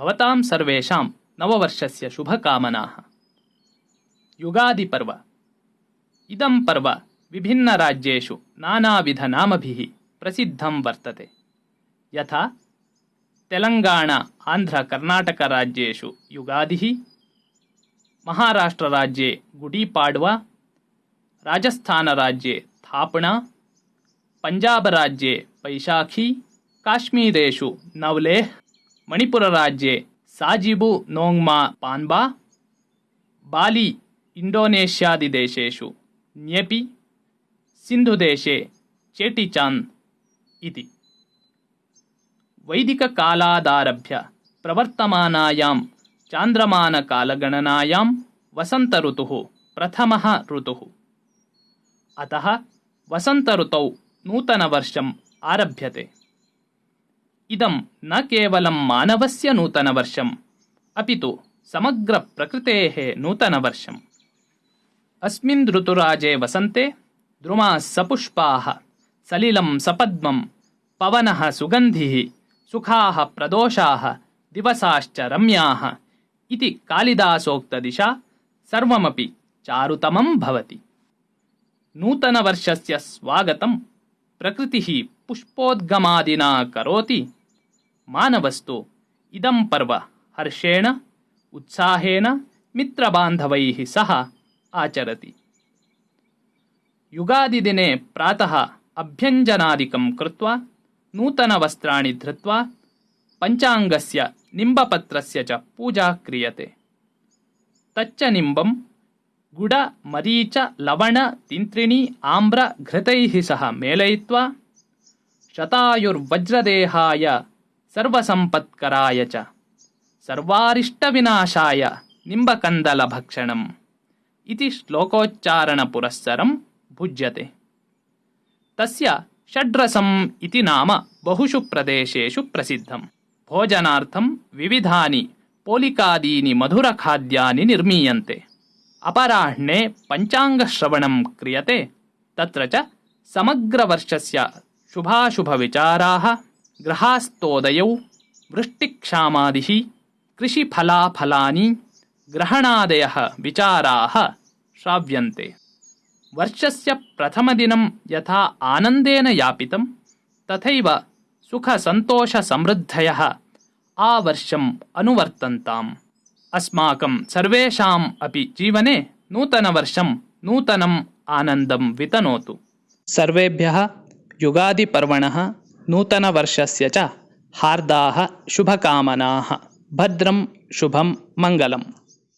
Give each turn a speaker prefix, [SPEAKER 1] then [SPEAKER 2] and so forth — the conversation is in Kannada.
[SPEAKER 1] भवतां सर्वेषां नववर्षस्य शुभकामनाः। युगादिपर्व। इदं पर्व विभिन्नराज्येषु नानाविधनामभिः प्रसिद्धं वर्तते। यथा तेलङ्गाणा आन्ध्रकर्णाटकराज्येषु युगादिः, महाराष्ट्रराज्ये गुडीपाड्वा, राजस्थानराज्ये थापणा, पञ्जाबराज्ये पैशाखी, काश्मीरेषु नवलेह् मणिपुरराज्ये साजिबु नोङ्मा पान्बा बाली इण्डोनेष्यादिदेशेषु न्येपि सिन्धुदेशे चेटिचान्द् इति वैदिककालादारभ्य प्रवर्तमानायां चान्द्रमानकालगणनायां वसन्तऋतुः प्रथमः ऋतुः अतः वसन्तऋतौ नूतनवर्षम् आरभ्यते ಇದಂ ನ ಕೇವಲಂ ಮಾನವಸ್ಯ ನೂತನವರ್ಷಂ ಅಪಿತು ನೂತನ ವರ್ಷಂ. ಅಸ್ಮಿನ್ ಋತುರಾಜೇ ವಸಂತೆ, ದ್ರುಮಾಃ ಸಪುಷ್ಪಾಃ ಸಲಿಲಂ ಸಪದ್ಮಂ, ಪವನಃ ಸುಗಂಧಿ, ಸುಖಾಃ ಪ್ರದೋಷಾಃ, ದಿವಸಾಶ್ಚ ರಮ್ಯಾಃ ಇತಿ ಕಾಳಿದಾಸೋಕ್ತ ದಿಶಾ, ಸರ್ವಮಪಿ ಚಾರುತಮಂ ಭವತಿ. ನೂತನ ವರ್ಷಸ್ಯ ಸ್ವಾಗತಂ, ಪ್ರಕೃತಿ ಪುಷ್ಪೋದ್ಗಮಾದಿನಾ ಕರೋತಿ. ಮಾನವಸ್ತು. ಇದಂ ಪರ್ವ. ಹರ್ಷೇಣ, ಉತ್ಸಾಹೇನ ಮಿತ್ರಬಾಂಧವೈ ಸಹ ಆಚರತಿ. ಯುಗಾದಿ ದಿನೆ ಪ್ರಾತಃ ಅಭ್ಯಂಜನಾದಿಕಂ ಕೃತ್ವಾ ನೂತನವಸ್ತ್ರಾಣಿ ಧೃತ್ವಾ, ಪಂಚಾಂಗಸ್ಯ ನಿಂಬಪತ್ರಸ್ಯ ಚ ಪೂಜಾ ಕ್ರಿಯತೆ. ತಚ್ಚ ನಿಂಬಂ, ಗುಡ ಮರೀಚ ಲವಣ ತಿಂತ್ರಿಣಿ ಆಮ್ರ ಘೃತೈ ಸಹ ಮೇಲಯಿತ್ವಾ ಶತಾಯುರ್ವಜ್ರದೇಹಾಯ सर्वसम्पत्कराय च। सर्वारिष्टविनाशाय निम्बकन्दलभक्षणम्। इति श्लोकोच्चारणपुरस्सरं भुज्यते। तस्य षड्रसम् इति नाम बहुषु प्रदेशेषु प्रसिद्धम्। भोजनार्थं विविधानि पोलिकादीनि मधुरखाद्यानि निर्मीयन्ते। अपराह्णे पञ्चाङ्गश्रवणं क्रियते। तत्र च समग्रवर्षस्य शुभाशुभविचाराः ग्रहास्तोदयौ वृष्टिक्षामादिः कृषिफलाफलानि ग्रहणादयः विचाराः श्राव्यन्ते। वर्षस्य प्रथमदिनं यथा आनन्देन यापितं तथैव सुखसन्तोषसमृद्धयः आवर्षम् अनुवर्तन्ताम्। अस्माकं सर्वेषाम् अपि जीवने नूतनवर्षं नूतनम् आनन्दं वितनोतु। सर्वेभ्यः युगादिपर्वणः नूतनवर्षस्य च हार्दाः शुभकामनाः। भद्रं शुभं मङ्गलम्